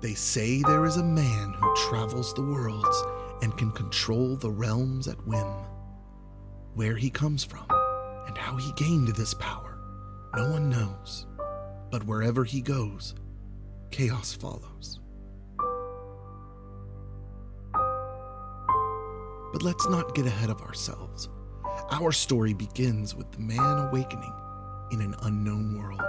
They say there is a man who travels the worlds and can control the realms at whim. Where he comes from and how he gained this power, no one knows. But wherever he goes, chaos follows. But let's not get ahead of ourselves. Our story begins with the man awakening in an unknown world.